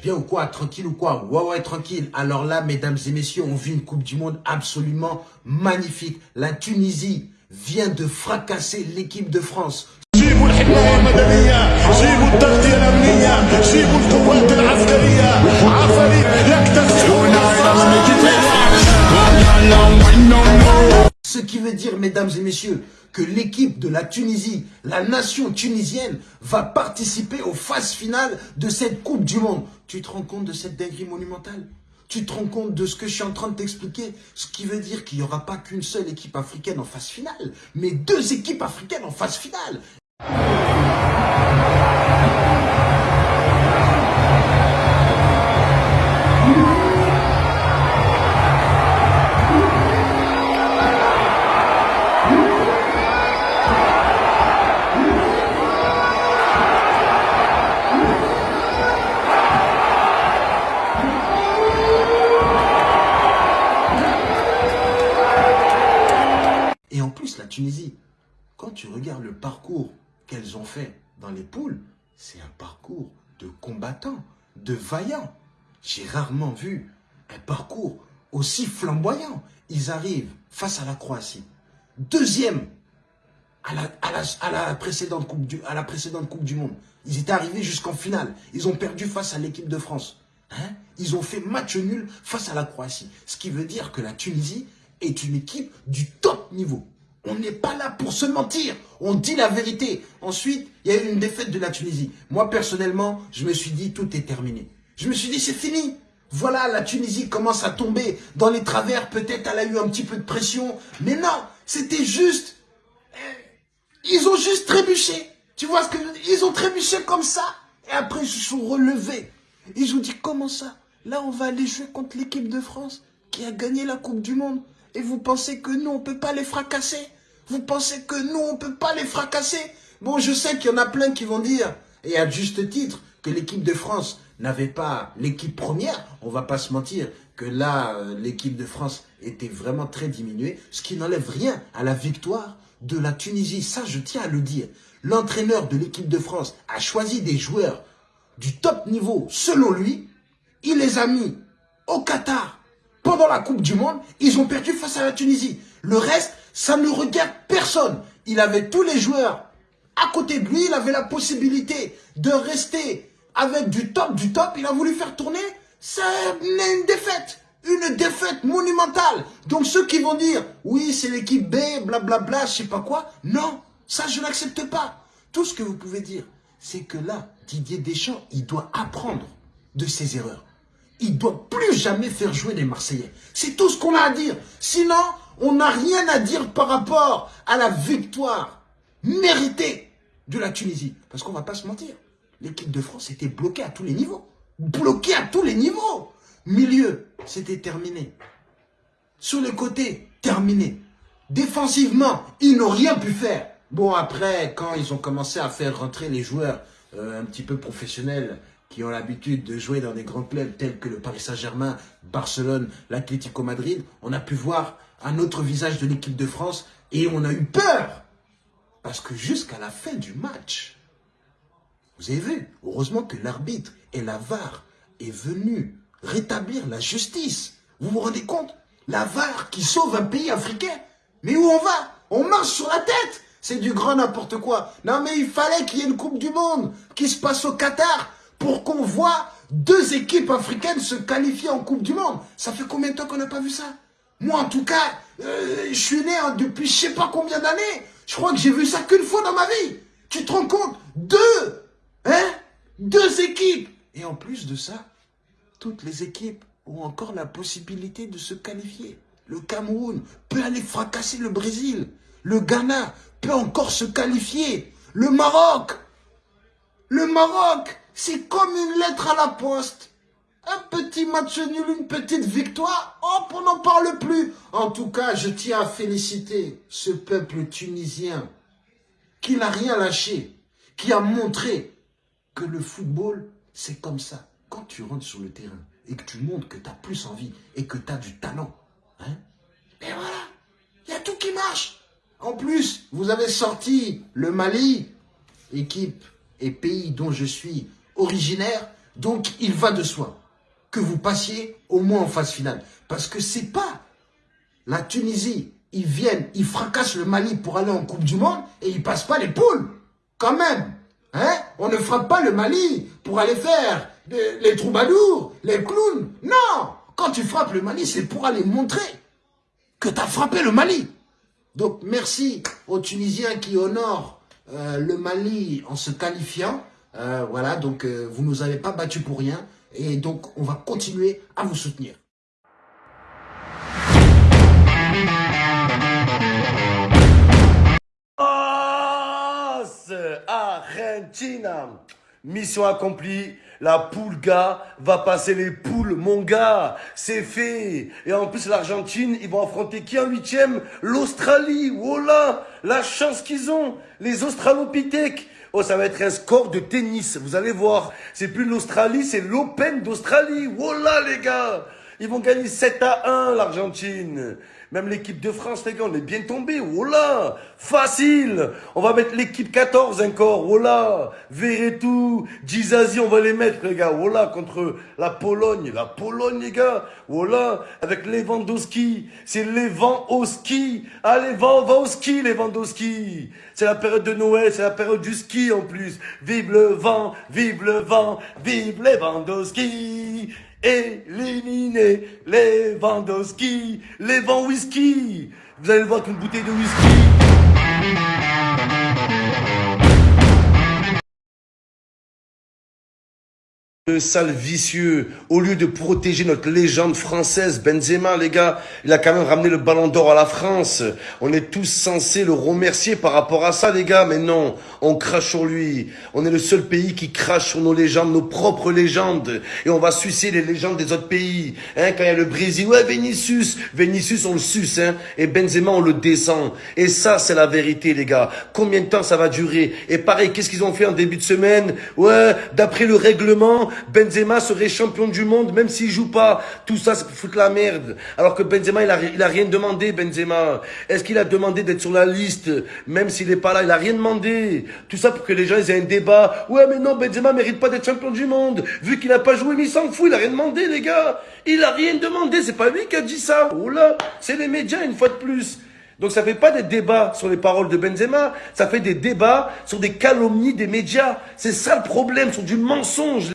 bien ou quoi Tranquille ou quoi? Ouais, ouais, tranquille. Alors là, mesdames et messieurs, on vit une Coupe du Monde absolument magnifique. La Tunisie vient de fracasser l'équipe de France. Ce qui veut dire, mesdames et messieurs, que l'équipe de la Tunisie, la nation tunisienne, va participer aux phases finales de cette Coupe du Monde. Tu te rends compte de cette dinguerie monumentale? Tu te rends compte de ce que je suis en train de t'expliquer? Ce qui veut dire qu'il n'y aura pas qu'une seule équipe africaine en phase finale, mais deux équipes africaines en phase finale. Quand tu regardes le parcours qu'elles ont fait dans les poules, c'est un parcours de combattants, de vaillants. J'ai rarement vu un parcours aussi flamboyant. Ils arrivent face à la Croatie. Deuxième à la, précédente Coupe du Monde. Ils étaient arrivés jusqu'en finale. Ils ont perdu face à l'équipe de France. Hein? Ils ont fait match nul face à la Croatie. Ce qui veut dire que la Tunisie est une équipe du top niveau. On n'est pas là pour se mentir. On dit la vérité. Ensuite, il y a eu une défaite de la Tunisie. Moi, personnellement, je me suis dit, tout est terminé. Je me suis dit, c'est fini. Voilà, la Tunisie commence à tomber dans les travers. Peut-être elle a eu un petit peu de pression. Mais non, c'était juste... Eh, ils ont juste trébuché. Tu vois ce que je veux dire? Ils ont trébuché comme ça. Et après, ils se sont relevés. Ils ont dit, comment ça? Là, on va aller jouer contre l'équipe de France qui a gagné la Coupe du Monde. Et vous pensez que nous, on ne peut pas les fracasser? Vous pensez que nous, on ne peut pas les fracasser? Bon, je sais qu'il y en a plein qui vont dire, et à juste titre, que l'équipe de France n'avait pas l'équipe première. On va pas se mentir que là, euh, l'équipe de France était vraiment très diminuée, ce qui n'enlève rien à la victoire de la Tunisie. Ça, je tiens à le dire. L'entraîneur de l'équipe de France a choisi des joueurs du top niveau, selon lui. Il les a mis au Qatar pendant la Coupe du Monde, ils ont perdu face à la Tunisie. Le reste, ça ne regarde personne. Il avait tous les joueurs à côté de lui. Il avait la possibilité de rester avec du top, du top. Il a voulu faire tourner. C'est une défaite. Une défaite monumentale. Donc ceux qui vont dire, oui, c'est l'équipe B, blablabla, bla, bla, je sais pas quoi. Non, ça je n'accepte pas. Tout ce que vous pouvez dire, c'est que là, Didier Deschamps, il doit apprendre de ses erreurs il ne doit plus jamais faire jouer les Marseillais. C'est tout ce qu'on a à dire. Sinon, on n'a rien à dire par rapport à la victoire méritée de la Tunisie. Parce qu'on ne va pas se mentir. L'équipe de France était bloquée à tous les niveaux. Bloquée à tous les niveaux. Milieu, c'était terminé. Sur les côtés, terminé. Défensivement, ils n'ont rien pu faire. Bon, après, quand ils ont commencé à faire rentrer les joueurs euh, un petit peu professionnels qui ont l'habitude de jouer dans des grands clubs tels que le Paris Saint-Germain, Barcelone, l'Atlético Madrid, on a pu voir un autre visage de l'équipe de France et on a eu peur. Parce que jusqu'à la fin du match, vous avez vu, heureusement que l'arbitre et la VAR est venu rétablir la justice. Vous vous rendez compte? La VAR qui sauve un pays africain. Mais où on va? On marche sur la tête c'est du grand n'importe quoi. Non mais il fallait qu'il y ait une Coupe du Monde qui se passe au Qatar pour qu'on voit deux équipes africaines se qualifier en Coupe du Monde. Ça fait combien de temps qu'on n'a pas vu ça? Moi, en tout cas, euh, je suis né hein, depuis je sais pas combien d'années. Je crois que j'ai vu ça qu'une fois dans ma vie. Tu te rends compte? Deux Hein? Deux équipes Et en plus de ça, toutes les équipes ont encore la possibilité de se qualifier. Le Cameroun peut aller fracasser le Brésil. Le Ghana peut encore se qualifier. Le Maroc Le Maroc c'est comme une lettre à la poste. Un petit match nul, une petite victoire, hop, on n'en parle plus. En tout cas, je tiens à féliciter ce peuple tunisien qui n'a rien lâché, qui a montré que le football, c'est comme ça. Quand tu rentres sur le terrain et que tu montres que tu as plus envie et que tu as du talent, hein, et voilà, il y a tout qui marche. En plus, vous avez sorti le Mali, équipe et pays dont je suis originaire, Donc, il va de soi que vous passiez au moins en phase finale. Parce que c'est pas la Tunisie. Ils viennent, ils fracassent le Mali pour aller en Coupe du Monde et ils passent pas les poules. Quand même. Hein On ne frappe pas le Mali pour aller faire les troubadours, les clowns. Non Quand tu frappes le Mali, c'est pour aller montrer que tu as frappé le Mali. Donc, merci aux Tunisiens qui honorent euh, le Mali en se qualifiant. Euh, voilà, donc euh, vous ne nous avez pas battus pour rien. Et donc, on va continuer à vous soutenir. Argentina Mission accomplie, la poule gars va passer les poules, mon gars, c'est fait. Et en plus l'Argentine, ils vont affronter qui en huitième? L'Australie, voilà, la chance qu'ils ont, les Australopithèques. Oh, ça va être un score de tennis, vous allez voir. C'est plus l'Australie, c'est l'Open d'Australie. Voilà les gars, ils vont gagner 7 à 1 l'Argentine. Même l'équipe de France, les gars, on est bien tombé. Oh là Facile On va mettre l'équipe 14 encore. Oh là tout. Gizazi, on va les mettre, les gars. Oh là Contre la Pologne. La Pologne, les gars. Oh là Avec Lewandowski. C'est Lewandowski. Allez, va, va au ski, Lewandowski. C'est la période de Noël. C'est la période du ski, en plus. Vive le vent, vive le vent, vive Lewandowski éliminer les Vendowski, les vents whisky. Vous allez le voir qu'une bouteille de whisky. Le sale vicieux, au lieu de protéger notre légende française, Benzema, les gars, il a quand même ramené le ballon d'or à la France. On est tous censés le remercier par rapport à ça, les gars, mais non, on crache sur lui. On est le seul pays qui crache sur nos légendes, nos propres légendes, et on va sucer les légendes des autres pays. Hein, quand il y a le Brésil, ouais, Vinicius, Vinicius, on le suce, hein, et Benzema, on le descend. Et ça, c'est la vérité, les gars. Combien de temps ça va durer? Et pareil, qu'est-ce qu'ils ont fait en début de semaine? Ouais, d'après le règlement, Benzema serait champion du monde même s'il joue pas. Tout ça, c'est foutre la merde. Alors que Benzema, il a, il a rien demandé, Benzema. Est-ce qu'il a demandé d'être sur la liste Même s'il est pas là, il a rien demandé. Tout ça pour que les gens aient un débat. Ouais, mais non, Benzema mérite pas d'être champion du monde. Vu qu'il a pas joué, mais il s'en fout, il a rien demandé, les gars. Il a rien demandé, c'est pas lui qui a dit ça. Oh là, c'est les médias une fois de plus. Donc ça fait pas des débats sur les paroles de Benzema, ça fait des débats sur des calomnies des médias. C'est ça le problème, sur du mensonge.